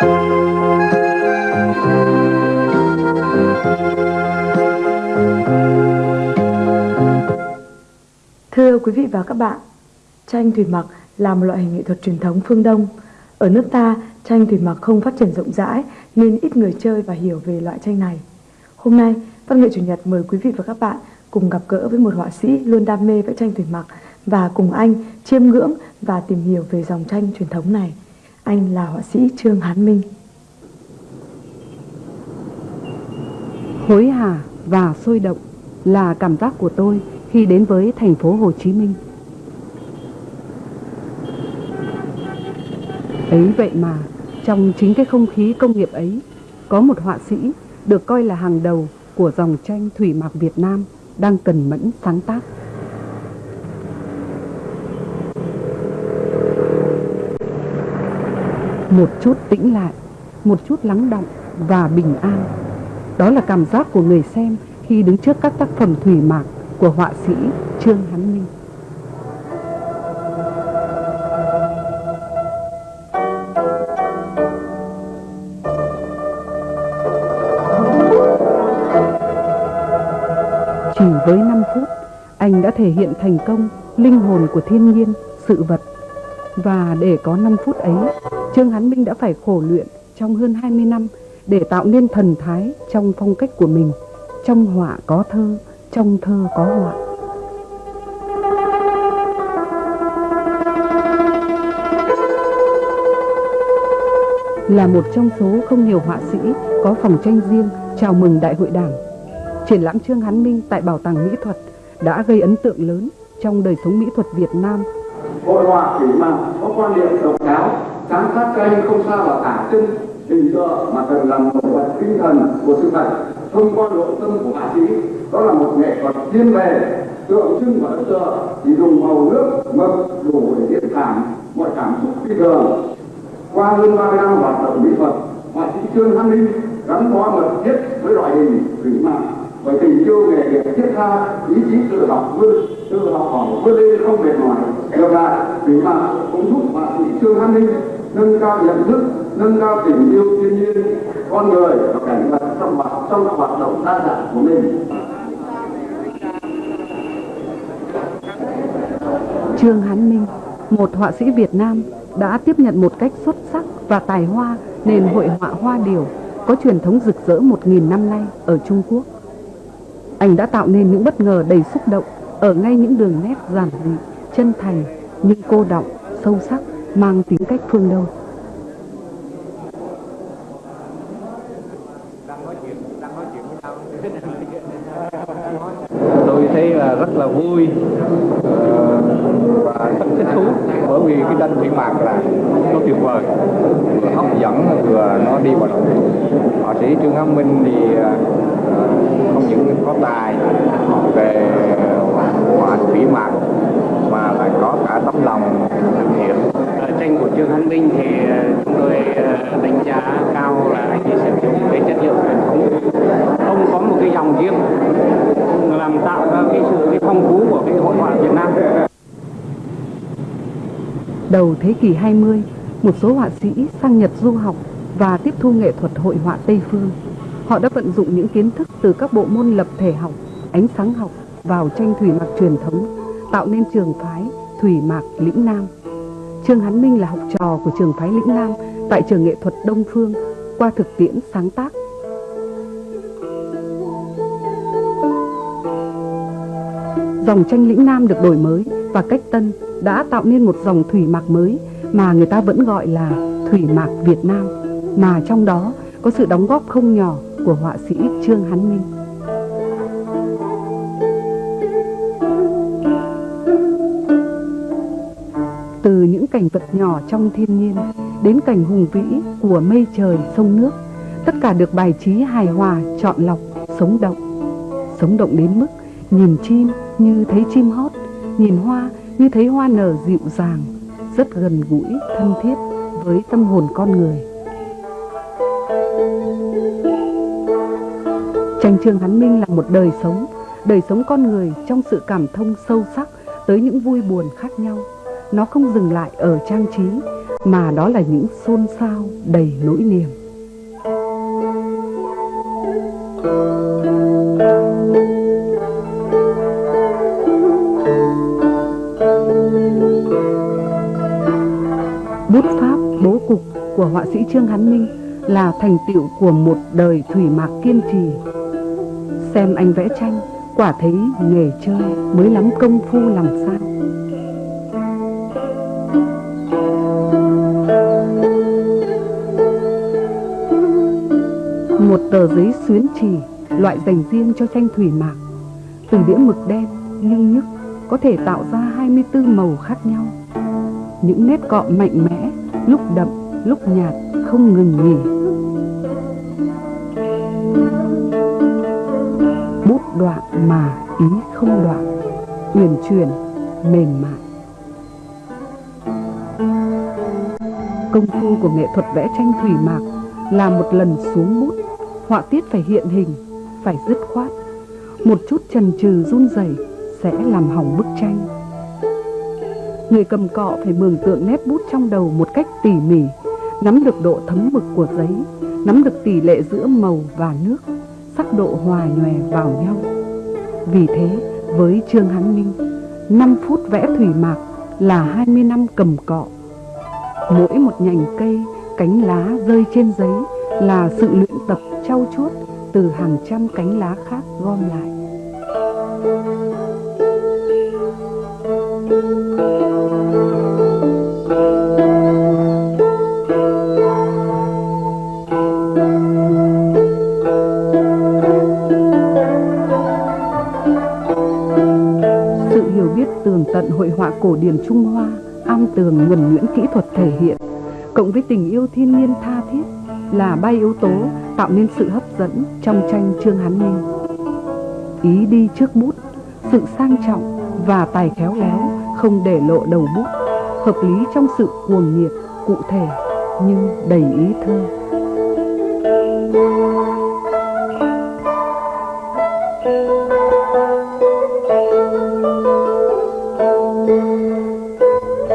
Thưa quý vị và các bạn, tranh thủy mặc là một loại hình nghệ thuật truyền thống phương Đông. Ở nước ta, tranh thủy mặc không phát triển rộng rãi nên ít người chơi và hiểu về loại tranh này. Hôm nay, Văn nghệ Chủ nhật mời quý vị và các bạn cùng gặp gỡ với một họa sĩ luôn đam mê vẽ tranh thủy mặc và cùng anh chiêm ngưỡng và tìm hiểu về dòng tranh truyền thống này. Anh là họa sĩ Trương Hán Minh. Hối hả và sôi động là cảm giác của tôi khi đến với thành phố Hồ Chí Minh. Ấy vậy mà, trong chính cái không khí công nghiệp ấy, có một họa sĩ được coi là hàng đầu của dòng tranh thủy mặc Việt Nam đang cần mẫn sáng tác. Một chút tĩnh lại, một chút lắng động và bình an. Đó là cảm giác của người xem khi đứng trước các tác phẩm thủy mặc của họa sĩ Trương Hán Minh. Chỉ với 5 phút, anh đã thể hiện thành công linh hồn của thiên nhiên, sự vật. Và để có 5 phút ấy, Trương Hán Minh đã phải khổ luyện trong hơn 20 năm để tạo nên thần thái trong phong cách của mình. Trong họa có thơ, trong thơ có họa. Là một trong số không nhiều họa sĩ có phòng tranh riêng chào mừng Đại hội Đảng, triển lãm Trương Hán Minh tại Bảo tàng Mỹ thuật đã gây ấn tượng lớn trong đời sống mỹ thuật Việt Nam. Hội họa thủy mặc có quan điểm độc đáo, sáng tác tranh không sao là tả chân hình tượng mà cần làm một vật tinh thần của sự thật. Thông qua nội tâm của họa sĩ, đó là một nghệ thuật thiên về, tượng trưng và ấn tượng chỉ dùng màu nước, mực, đủ để diễn cảm mọi cảm xúc phi thường. Qua hơn 30 năm hoạt động mỹ thuật, họa sĩ trương hán ninh gắn bó mật thiết với loại hình thủy mặc bởi tình yêu nghề nghiệp thiết tha, ý chí tự học vươn, tự học hỏi vươn lên không mệt mỏi. Ngược lại, thủy mặc cũng giúp họa sĩ trương hán ninh nâng cao nhận thức nâng cao tình yêu thiên nhiên con người và cảnh vật trong hoạt trong các hoạt động đa dạng của mình Trương Hán Minh, một họa sĩ Việt Nam đã tiếp nhận một cách xuất sắc và tài hoa nền hội họa hoa điểu có truyền thống rực rỡ một nghìn năm nay ở Trung Quốc. Anh đã tạo nên những bất ngờ đầy xúc động ở ngay những đường nét giản dị, chân thành nhưng cô động, sâu sắc, mang tính cách phương Đông. tôi thấy là rất là vui ờ, và rất thích thú, bởi vì cái tranh thủy mạc là nó tuyệt vời vừa hấp dẫn, vừa nó đi vào lòng họa sĩ trương hán minh thì ờ, không những có tài về họa thủy mạc, mà lại có cả tấm lòng thực hiện tranh của Trương Hán Minh thì ờ, chúng tôi ờ, đánh giá cao là anh ấy sử dụng cái chất liệu truyền thống không có một cái dòng riêng làm tạo ra cái sự cái phong phú của cái hội họa Việt Nam Đầu thế kỷ 20, một số họa sĩ sang Nhật du học và tiếp thu nghệ thuật hội họa Tây Phương. Họ đã vận dụng những kiến thức từ các bộ môn lập thể học, ánh sáng học vào tranh thủy mặc truyền thống, tạo nên trường phái Thủy Mạc Lĩnh Nam. Trương Hán Minh là học trò của trường phái Lĩnh Nam tại trường nghệ thuật Đông Phương qua thực tiễn sáng tác. Dòng tranh Lĩnh Nam được đổi mới và cách tân đã tạo nên một dòng thủy mạc mới mà người ta vẫn gọi là thủy mạc Việt Nam, mà trong đó có sự đóng góp không nhỏ của họa sĩ Trương Hán Minh. Cảnh vật nhỏ trong thiên nhiên đến cảnh hùng vĩ của mây trời sông nước, tất cả được bài trí hài hòa, chọn lọc, sống động. Sống động đến mức nhìn chim như thấy chim hót, nhìn hoa như thấy hoa nở dịu dàng, rất gần gũi, thân thiết với tâm hồn con người. Tranh Trương Hán Minh là một đời sống, đời sống con người trong sự cảm thông sâu sắc tới những vui buồn khác nhau. Nó không dừng lại ở trang trí, mà đó là những xôn xao đầy nỗi niềm. Bút pháp bố cục của họa sĩ Trương Hán Minh là thành tựu của một đời thủy mạc kiên trì. Xem anh vẽ tranh, quả thấy nghề chơi mới lắm công phu làm sao. Một tờ giấy xuyến trì, loại dành riêng cho tranh thủy mạc. Từ đĩa mực đen, nhưng nhức, có thể tạo ra 24 màu khác nhau. Những nét cọ mạnh mẽ, lúc đậm, lúc nhạt, không ngừng nghỉ. Bút đoạn mà ý không đoạn, uyển chuyển, mềm mại. Công phu của nghệ thuật vẽ tranh thủy mạc là một lần xuống bút, họa tiết phải hiện hình, phải dứt khoát. Một chút trần trừ run rẩy sẽ làm hỏng bức tranh. Người cầm cọ phải mường tượng nét bút trong đầu một cách tỉ mỉ, nắm được độ thấm mực của giấy, nắm được tỷ lệ giữa màu và nước, sắc độ hòa nhòe vào nhau. Vì thế, với Trương Hán Minh, 5 phút vẽ thủy mạc là 20 năm cầm cọ. Mỗi một nhành cây, cánh lá rơi trên giấy là sự luyện tập trau chuốt từ hàng trăm cánh lá khác gom lại. Sự hiểu biết tường tận hội họa cổ điển Trung Hoa, am tường nhuần nhuyễn kỹ thuật thể hiện, cộng với tình yêu thiên nhiên tha là ba yếu tố tạo nên sự hấp dẫn trong tranh Trương Hán Minh. Ý đi trước bút, sự sang trọng và tài khéo léo không để lộ đầu bút, hợp lý trong sự cuồng nhiệt, cụ thể nhưng đầy ý thơ.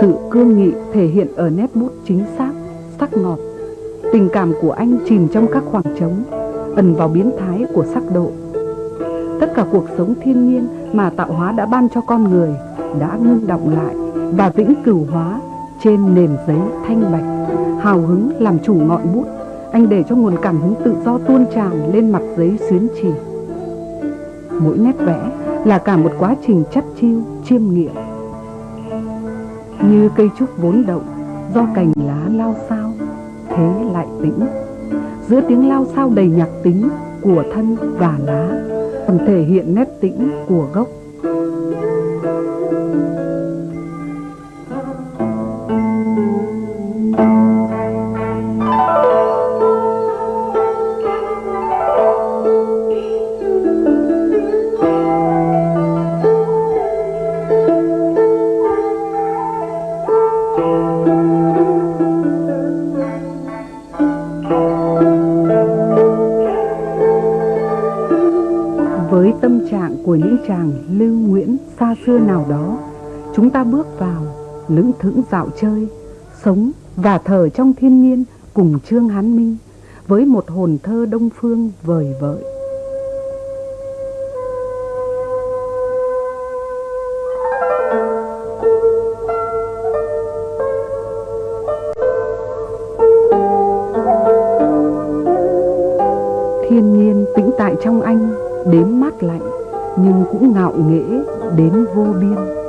Sự cương nghị thể hiện ở nét bút chính xác, sắc ngọt. Tình cảm của anh chìm trong các khoảng trống, ẩn vào biến thái của sắc độ. Tất cả cuộc sống thiên nhiên mà tạo hóa đã ban cho con người đã ngưng động lại và vĩnh cửu hóa trên nền giấy thanh bạch. Hào hứng làm chủ ngọn bút, anh để cho nguồn cảm hứng tự do tuôn tràn lên mặt giấy xuyến trì. Mỗi nét vẽ là cả một quá trình chắt chiêu, chiêm nghiệm. Như cây trúc vốn động, do cành lá lao sao, thế lại tĩnh. Giữa tiếng lao sao đầy nhạc tính của thân và lá, còn thể hiện nét tĩnh của gốc. Lững thững dạo chơi, sống và thở trong thiên nhiên cùng Trương Hán Minh với một hồn thơ đông phương vời vợi. Thiên nhiên tĩnh tại trong anh đến mát lạnh nhưng cũng ngạo nghễ đến vô biên.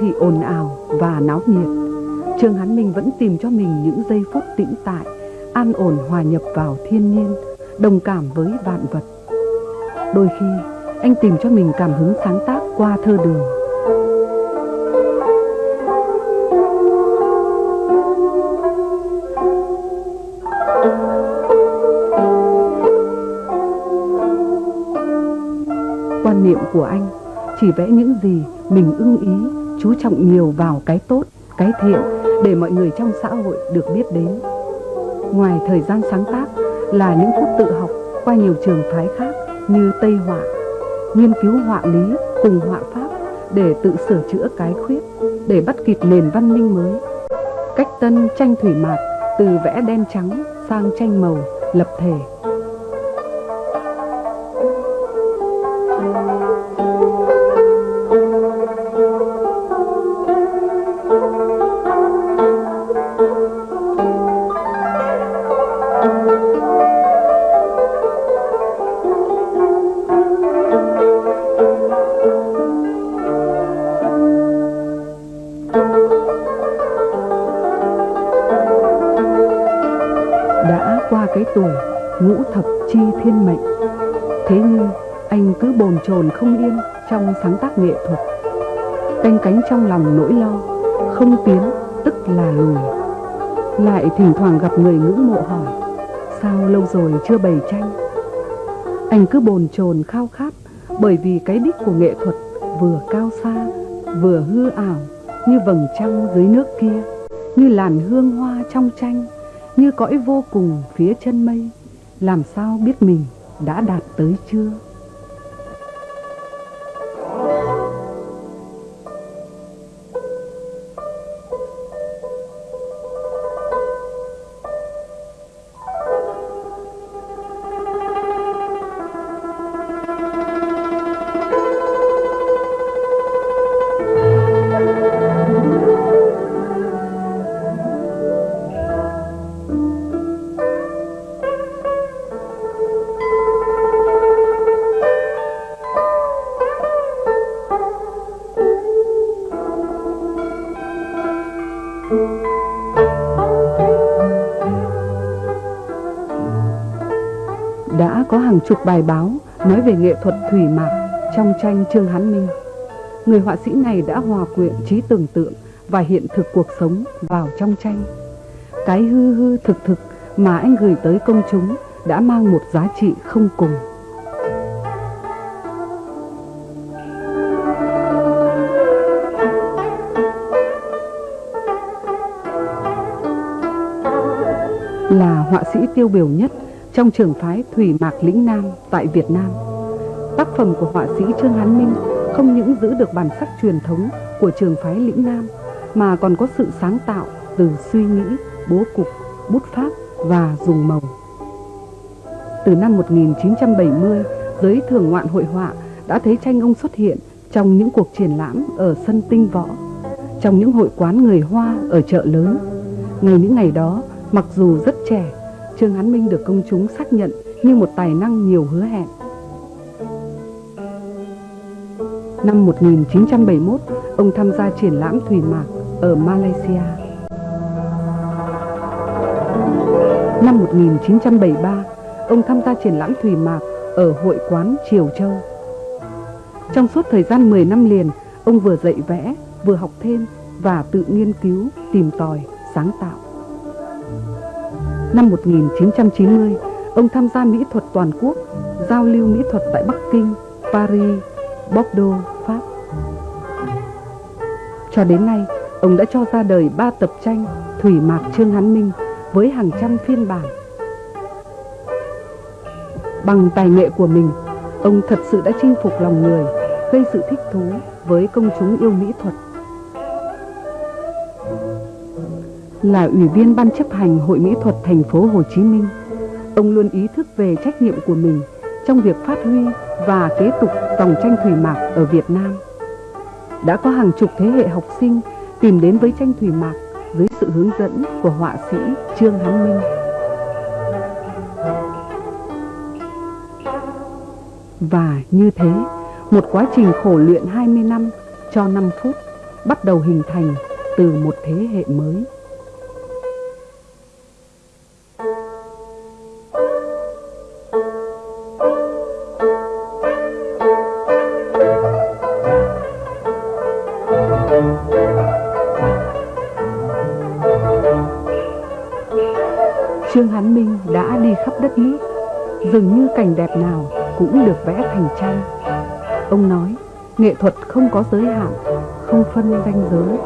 Sống thị ồn ào và náo nhiệt, Trương Hán Minh vẫn tìm cho mình những giây phút tĩnh tại, an ổn hòa nhập vào thiên nhiên, đồng cảm với vạn vật. Đôi khi, anh tìm cho mình cảm hứng sáng tác qua thơ đường. Quan niệm của anh chỉ vẽ những gì mình ưng ý, chú trọng nhiều vào cái tốt, cái thiện để mọi người trong xã hội được biết đến. Ngoài thời gian sáng tác là những phút tự học qua nhiều trường phái khác như Tây Họa, nghiên cứu họa lý cùng họa pháp để tự sửa chữa cái khuyết, để bắt kịp nền văn minh mới. Cách tân tranh thủy mạc từ vẽ đen trắng sang tranh màu, lập thể đã qua cái tuổi ngũ thập chi thiên mệnh, thế nhưng anh cứ bồn chồn không yên trong sáng tác nghệ thuật. Canh cánh trong lòng nỗi lo, không tiến tức là lùi. Lại thỉnh thoảng gặp người ngưỡng mộ hỏi, sao lâu rồi chưa bày tranh? Anh cứ bồn chồn khao khát bởi vì cái đích của nghệ thuật vừa cao xa, vừa hư ảo như vầng trăng dưới nước kia, như làn hương hoa trong tranh như cõi vô cùng phía chân mây. Làm sao biết mình đã đạt tới chưa? Đã chục bài báo, nói về nghệ thuật thủy mạc trong tranh Trương Hán Minh. Người họa sĩ này đã hòa quyện trí tưởng tượng và hiện thực cuộc sống vào trong tranh. Cái hư hư thực thực mà anh gửi tới công chúng đã mang một giá trị không cùng. Là họa sĩ tiêu biểu nhất trong trường phái Thủy Mạc Lĩnh Nam tại Việt Nam. Tác phẩm của họa sĩ Trương Hán Minh không những giữ được bản sắc truyền thống của trường phái Lĩnh Nam mà còn có sự sáng tạo từ suy nghĩ, bố cục, bút pháp và dùng màu. Từ năm 1970, giới thường ngoạn hội họa đã thấy tranh ông xuất hiện trong những cuộc triển lãm ở sân tinh võ, trong những hội quán người Hoa ở chợ lớn. Ngày những ngày đó, mặc dù rất trẻ, Trương Hán Minh được công chúng xác nhận như một tài năng nhiều hứa hẹn. Năm 1971, ông tham gia triển lãm Thủy Mạc ở Malaysia. Năm 1973, ông tham gia triển lãm Thủy Mạc ở hội quán Triều Châu. Trong suốt thời gian 10 năm liền, ông vừa dạy vẽ, vừa học thêm và tự nghiên cứu, tìm tòi, sáng tạo. Năm 1990, ông tham gia mỹ thuật toàn quốc, giao lưu mỹ thuật tại Bắc Kinh, Paris, Bordeaux, Pháp. Cho đến nay, ông đã cho ra đời ba tập tranh Thủy Mạc Trương Hán Minh với hàng trăm phiên bản. Bằng tài nghệ của mình, ông thật sự đã chinh phục lòng người, gây sự thích thú với công chúng yêu mỹ thuật. Là ủy viên ban chấp hành Hội Mỹ thuật thành phố Hồ Chí Minh, ông luôn ý thức về trách nhiệm của mình trong việc phát huy và kế tục dòng tranh thủy mạc ở Việt Nam. Đã có hàng chục thế hệ học sinh tìm đến với tranh thủy mạc dưới sự hướng dẫn của họa sĩ Trương Hán Minh. Và như thế, một quá trình khổ luyện 20 năm cho 5 phút bắt đầu hình thành từ một thế hệ mới. Dường như cảnh đẹp nào cũng được vẽ thành tranh. Ông nói, nghệ thuật không có giới hạn, không phân ranh giới.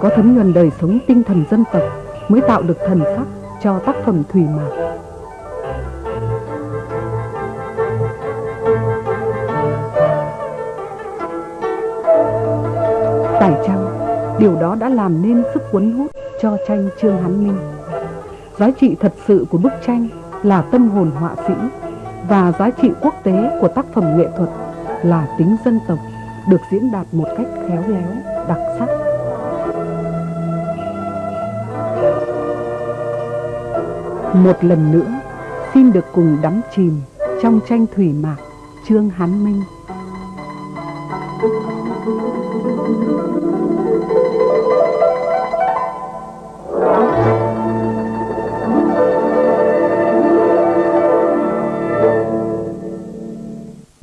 Có thấm nhuần đời sống tinh thần dân tộc mới tạo được thần sắc cho tác phẩm Thủy Mạc. Phải chăng điều đó đã làm nên sức cuốn hút cho tranh Trương Hán Minh? Giá trị thật sự của bức tranh là tâm hồn họa sĩ và giá trị quốc tế của tác phẩm nghệ thuật là tính dân tộc được diễn đạt một cách khéo léo, đặc sắc. Một lần nữa, xin được cùng đắm chìm trong tranh thủy mạc Trương Hán Minh. Thank you.